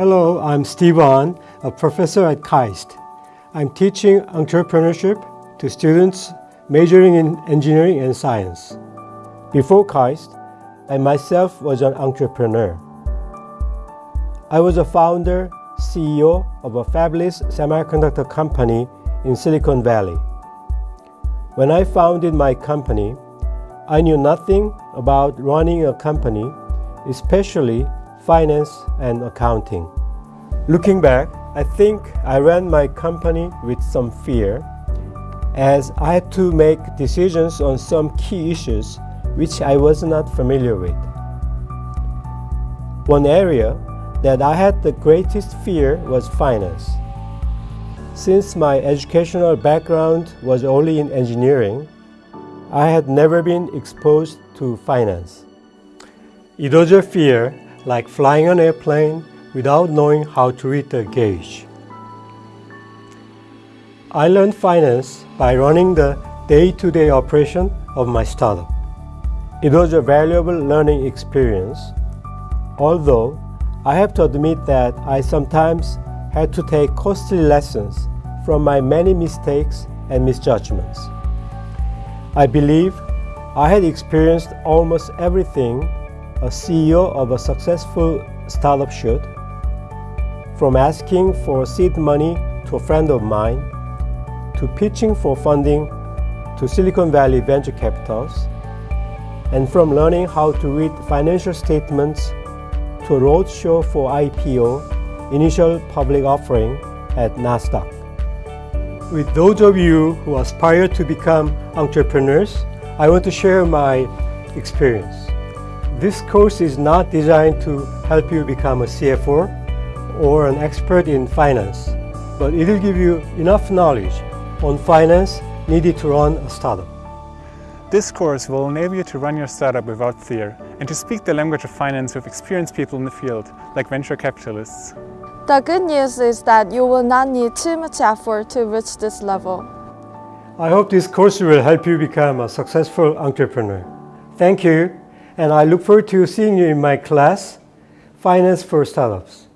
Hello, I'm Stevan, a professor at KAIST. I'm teaching entrepreneurship to students majoring in engineering and science. Before KAIST, I myself was an entrepreneur. I was a founder, CEO of a fabulous semiconductor company in Silicon Valley. When I founded my company, I knew nothing about running a company, especially finance and accounting. Looking back, I think I ran my company with some fear as I had to make decisions on some key issues which I was not familiar with. One area that I had the greatest fear was finance. Since my educational background was only in engineering, I had never been exposed to finance. It was a fear like flying an airplane without knowing how to read the gauge. I learned finance by running the day-to-day -day operation of my startup. It was a valuable learning experience, although I have to admit that I sometimes had to take costly lessons from my many mistakes and misjudgments. I believe I had experienced almost everything a CEO of a successful startup should, from asking for seed money to a friend of mine, to pitching for funding to Silicon Valley venture capitals, and from learning how to read financial statements to a roadshow for IPO, initial public offering at NASDAQ. With those of you who aspire to become entrepreneurs, I want to share my experience. This course is not designed to help you become a CFO or an expert in finance, but it will give you enough knowledge on finance needed to run a startup. This course will enable you to run your startup without fear and to speak the language of finance with experienced people in the field, like venture capitalists. The good news is that you will not need too much effort to reach this level. I hope this course will help you become a successful entrepreneur. Thank you, and I look forward to seeing you in my class, Finance for Startups.